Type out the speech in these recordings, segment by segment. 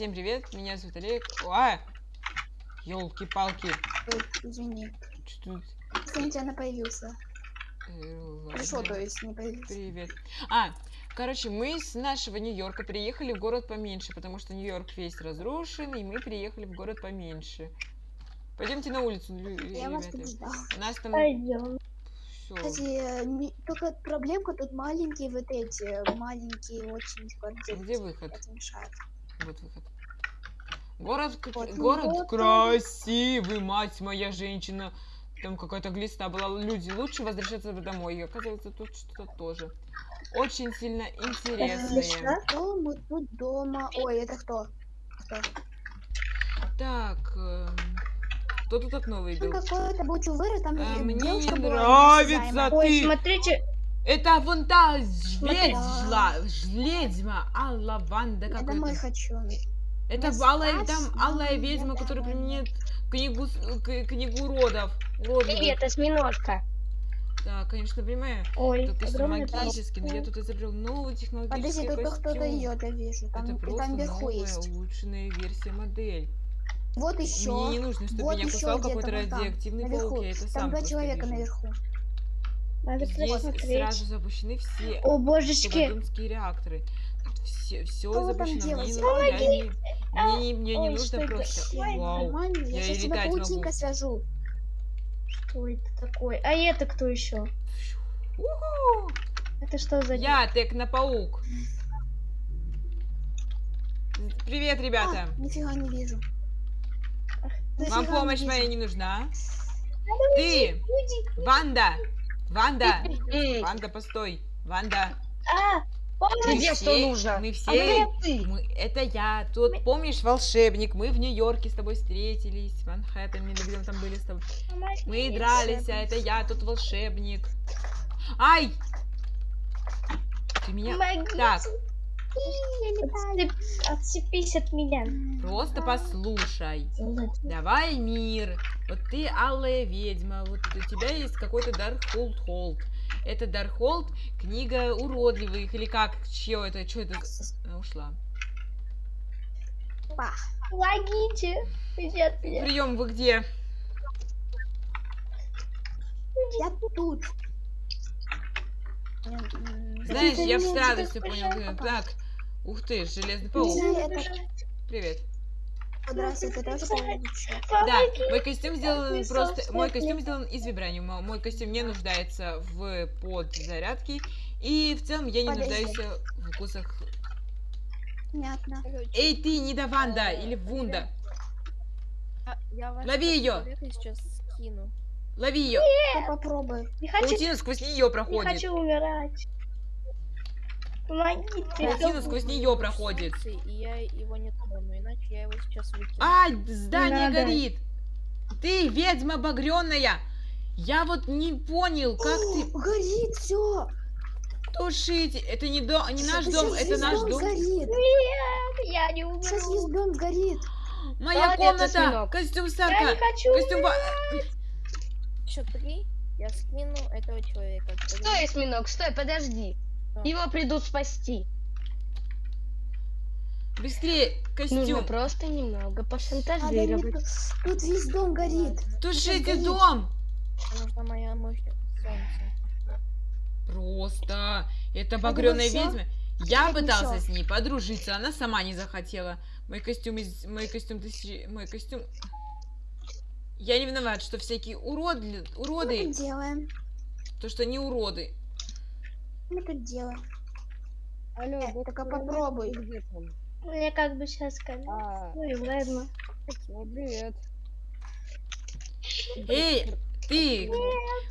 Всем привет, меня зовут Олег. А! Ёлки-палки. Ой, Извини. Что тут? Извините, она появился. Э, Пришел, ладно. то есть, не появился. Привет. А, короче, мы с нашего Нью-Йорка приехали в город поменьше, потому что Нью-Йорк весь разрушен, и мы приехали в город поменьше. Пойдемте на улицу, Я вас ребята. тут ждал. У нас там Пойдем. все. Кстати, э, не- только проблемка тут маленькие вот эти, э, маленькие очень квартиры. Где выход? Это мешает. Вот выход. Город, Вот, ну город вот красивый, мать моя женщина. Там какая-то глиста была. Люди, лучше возвращаться домой. И оказывается, тут что-то тоже. Очень сильно интересное. Что мы тут дома? Ой, это кто? Кто? Так, эм, кто тут окно Ну, выбил? какой-то был чувыр, там А, мне не была нравится. Ой, ты. смотрите, Это вон та жледзьла, жледзьма, Алла Ванда Я домой какой-то. хочу. Это алая, там алая ведьма, которая применяет книгу, книгу уродов. Уродливых. привет, осьминожка. Да, конечно, понимаю. Ой, Это просто огромный магический, но я тут изобрел Подожди, технологический только кто-то костюм. идет, я вижу. Там, Это просто там вверху новая, есть. улучшенная версия модель. Вот Мне еще. не нужно, чтобы Вот меня кусал какой-то там, радиоактивный паук, наверху. я это Там сам два человека вижу. наверху. Надо Здесь посмотреть. сразу запущены все О, божечки. реакторы. Все, все Что запущено. Мне, не- я не, мне, не- мне не Ой, нужно что это? просто... Вау. Я я тебя паутинкой свяжу. Что это такое? А это кто еще? Это что за... Я Технопаук. Привет, ребята. А, нифига не вижу. Вам не помощь вижу. моя не нужна? Ты, Ванда, Ванда, Ванда, постой, Ванда. А. Мы Тебе что все- нужно? Мы А все, ты? мы, это я. Тут помнишь волшебник? Мы в Нью-Йорке с тобой встретились, в Манхэттене, где мы там были с тобой. Мы дрались, а это я, тут волшебник. Ай! Ты меня... Помогите. Так, Отцепись от меня. просто послушай. Давай мир. Вот ты алая ведьма. Вот у тебя есть какой-то Даркхолд Холд. Это Даркхолд, книга уродливых. Или как? Чье это? Что это? Она ушла. Помогите. Прием, вы где? Я тут. Знаешь, я с радостью понял. Так, ух ты, железный Не паук. Привет. Здравствуйте, тоже. Да, мой костюм сделан просто... Мой костюм сделан из вибраниума. Мой костюм не нуждается в подзарядке. И в целом я не Подожди. нуждаюсь в вкусах. Понятно. Эй, ты, не до Ванда или Вунда. А, Я Лови скину. Лови ее. Не хочу, Паутина сквозь нее не проходит. хочу умирать. Помогите. Паутина сквозь нее проходит. И я его не трону, иначе я его сейчас выкину. Ай, здание надо. горит. Ты ведьма багренная. Я вот не понял, как ты О, Горит все. тушить. Это не, дом, не наш дом, это наш дом. Горит. Нет, я не Сейчас умру. весь дом сгорит. Моя Молодец, комната. Костюм Я Сарка. не хочу Костюм... Еще три, я скину этого человека. Стой, осьминог, стой, подожди. Его придут спасти. Быстрее, Нужно костюм. просто немного пошантажировать. тут, тут весь дом горит. Тушите горит. дом. Нужна моя мощь. Просто. Это багряная ведьма. Я пытался всё? с ней подружиться, она сама не захотела. Мой костюм из... Мой костюм тысячи... Мой костюм... Я не виноват, что всякие уроды... Что мы Уроды... тут делаем? То, что не уроды. Мы тут делаем? Алло, Э, только попробуй. Где там? Мне как бы сейчас сказать. А, Ой, ладно. ну привет. Эй, ты!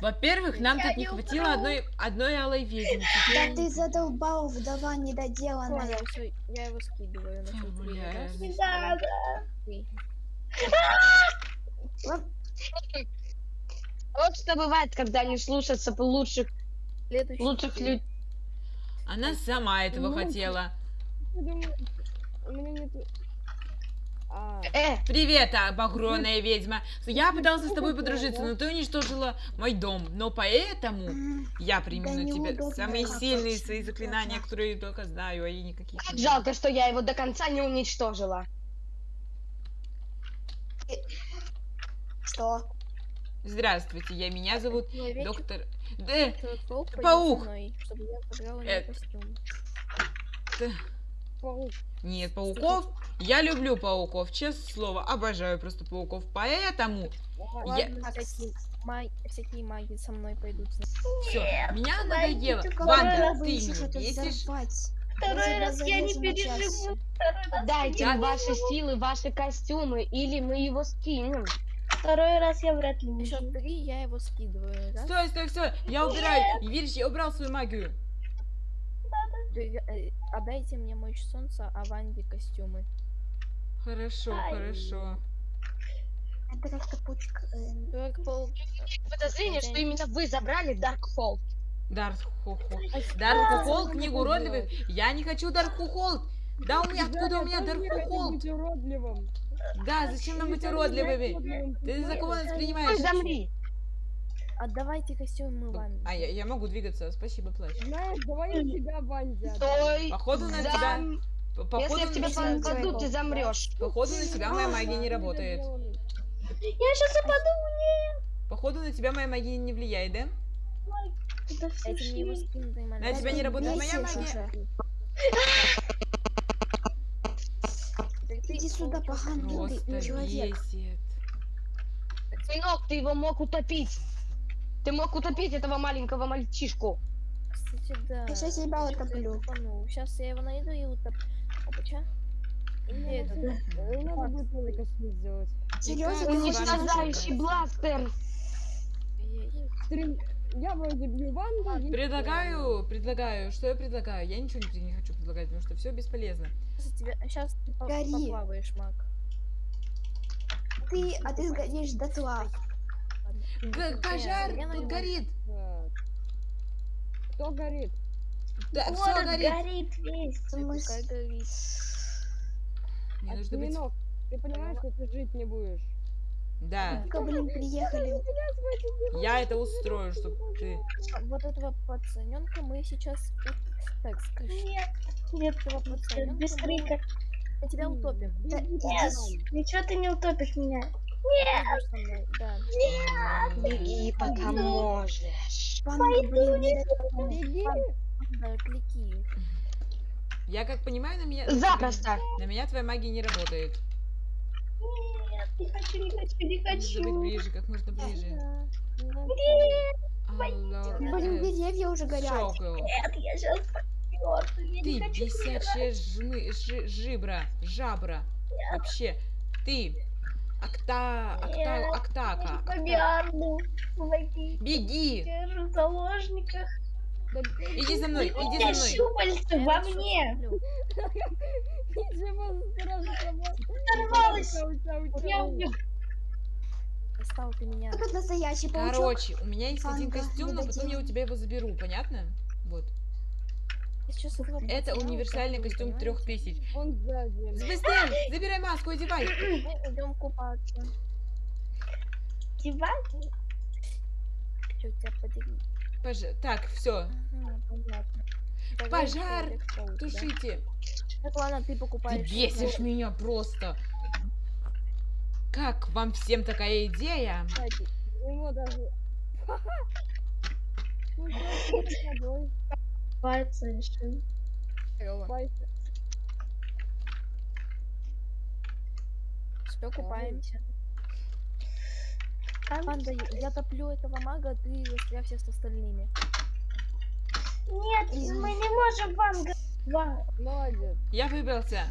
Во-первых, нам Я тут не хватило убрала. одной, одной алой ведьмы. Да Теперь... ты задолбал, вдова недоделанная. Понял, всё, я его скидываю на надо. три. Вот что бывает, когда не слушаться лучших, Следующий лучших три. людей. Она сама этого Ну, хотела. Думаю, у меня нет... А, Э, Привет, а, багряная ведьма. Я пытался с тобой подружиться, но ты уничтожила мой дом. Но поэтому я приму Да на тебя самые сильные свои заклинания, которые я только знаю, а я никаких как жалко, что я его до конца не уничтожила. Что? Здравствуйте, я меня зовут Человечек, доктор... Да, этот паук паук. со мной, чтобы я подобрала ему Э, костюм. паук. нет, пауков. Я люблю пауков, честное слово, обожаю просто пауков. Поэтому я... Всякие, маг- всякие маги со мной пойдут. Все, меня надоело. Ванда, ты это бесишь. Второй раз я не переживу. Дайте ваши силы, ваши костюмы, или мы его скинем. Второй раз я вряд ли выживу. счет три я его скидываю. Раз, Стой, стой, стой, я убираю. Видишь, я убрал свою магию. Э, Отдайте мне мощь солнца, а Ванде костюмы. Хорошо, Ай. хорошо. Это как-то пучка. э. Подозрение, что именно вы забрали. Дарт Хохо. Дарт Хохол, книгу уродливых. Я не хочу Дарт. Да у меня, откуда у меня Дарт тоже Да, зачем нам быть уродливыми? Ты за кого нас принимаешь? замри. Отдавайте костюмы Ванде. А, я, я могу двигаться, спасибо, плащ. Знаешь, давай я тебя, отдам. Стой. Походу на Зам- тебя... по- Если Походу я тебя попаду, ты замрешь. Походу на тебя моя магия не работает. Я сейчас упаду, Походу на тебя моя магия не влияет, да? Это все На тебя не работает моя магия? уже. Так ты Иди сюда, ты человек. бесит. Сынок, ты его мог утопить. Ты мог утопить этого маленького мальчишку. Кстати, да. Я щас тебя утоплю. Сейчас я его найду и утоплю. Опача. Надо будет сделать. Серьезно, Уничтожающий бластер. Стрим- Я вроде бью есть Предлагаю, предлагаю, что я предлагаю? Я ничего не, не хочу предлагать, потому что все бесполезно. Сейчас тебя, сейчас ты Гори. поплаваешь, маг. ты, а ты сгоришь дотла. Г- пожар, на тут горит. Кто горит? Да, все горит. горит весь. Пускай горит. Мне нужно быть... Ты понимаешь, что ты жить не будешь? Да, Только, блин, приехали. я это устрою, чтобы ты... Вот этого пацаненка мы сейчас... Так, скажи. Нет, нет, Этого пацаненка без мы крика. мы тебя утопим. Да, Нет, ничего ты не утопишь меня. Мной, Да. Беги, пока можешь. Блин, не Беги! Да, клики. Я как понимаю, на меня... Запросто. На меня твоя магия не работает. Нет, не хочу, не хочу, не Нужно быть хочу. ближе, как можно ближе. Алло, Блин, деревья уже горят. Нет, я сейчас я Ты хочу бесячая жмы, жи- жибра, жабра. Вообще, ты, акта, акта, Нет, актака, Я акта-. Беги, Держу в заложниках. Иди за мной, иди за мной. щупальца во мне. чау, Я чау. убью. Достал ты меня. Этот настоящий паучок. Короче, у меня есть один костюм, но потом я у тебя его заберу, понятно? Вот. Это универсальный костюм трех тысяч. Он сзади. Забирай маску, одевай. Мы идем купаться. Диван? Чё, тебя подери. Пож- Так, все, Ага, Пожар! Да. тушите. Так, ладно, ты Ты покупаешь. бесишь меня просто. Как вам всем такая идея? Кстати, ему даже... Ну, просто с тобой. Купаться решил. Здорово. Купайся. Все, купаемся. Там- Панда, я- я топлю этого мага, ты застрявся с остальными. Нет, мы не можем вам... Вам, Молодец. Я выбрался.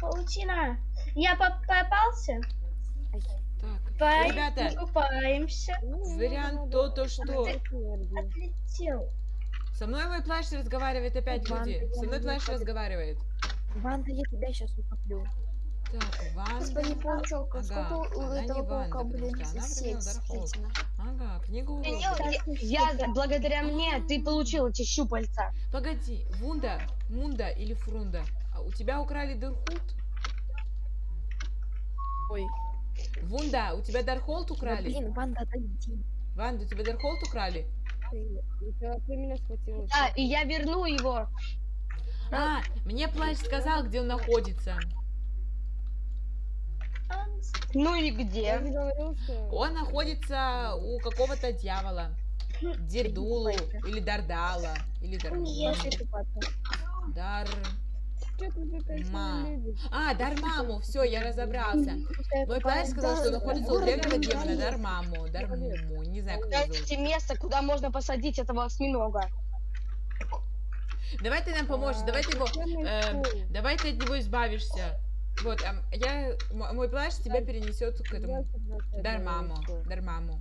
паутина. Я поп- попался? Так, Пой- ребята, Купаемся. Вариант то, то, что. Отлетел. Со мной мой плащ разговаривает опять люди. Со мной плащ разговаривает. Ванда, я тебя сейчас утоплю. Так, Господи, Ванда. паучок, а Ага, сколько у этого паука, блин, сеть? Ага, книгу Я, уродов. я- благодаря мне ты получил эти щупальца. Погоди, Вунда, Мунда или Фрунда? А у тебя украли Дырхут? Ой, Вунда, у тебя Дархолд да украли? блин, Ванда, отойди. Ванда, у тебя Дархолд украли? Тебя ты меня схватила. Да, и я верну его. А, мне плащ сказал, где он находится. Ну и где? Он находится у какого-то дьявола. Дедулу или Дардала. Или Дармула. Дар... Ма. А, Дармаму, все, я разобрался. Мой плащ сказал, что находится у древнего демона Дармаму. Дармуму, не знаю, как его зовут. Место, куда можно посадить этого осьминога. Давай ты нам поможешь, давай ты его... Cool. давай ты от него избавишься. Вот, ам, я... Мой плащ тебя перенесет к этому... 20-20 Дармаму. Дармаму.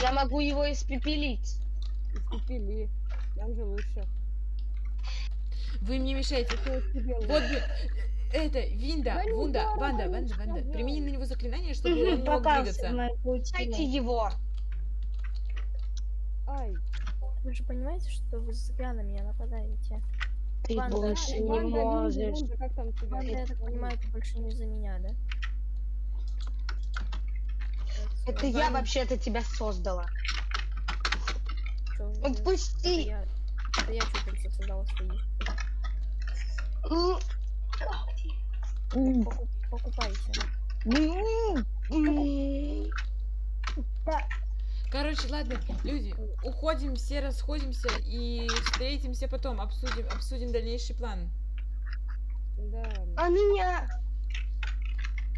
Я могу его испепелить. Испепели. Нам же лучше. Вы мне мешаете. Вот это, Винда, Вунда, Ванда, Ванда, Ванда. Примени на него заклинание, чтобы он не мог двигаться. Дайте его. Ай. Вы же понимаете, что вы зря на меня нападаете? Ты Ванда, больше не Ванда, можешь. Винда, как там тебя? Ванда, я так понимаю, это больше не за меня, да? Это я вообще-то тебя создала. Это Отпусти. я, это я что только создала свои. М, Покуп- покупайте. м, м. Короче, ладно, люди, уходим, все расходимся и встретимся потом, обсудим, обсудим дальнейший план. Да. А меня?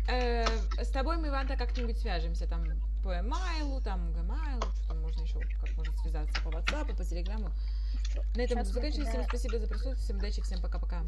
Э, с тобой мы, Ванта, как-нибудь свяжемся, там, по эмайлу, там, гмайлу, что там можно еще, как можно связаться по WhatsApp, по телеграмму. На этом буду я заканчивать. Всем спасибо за присутствие, всем удачи, всем пока-пока.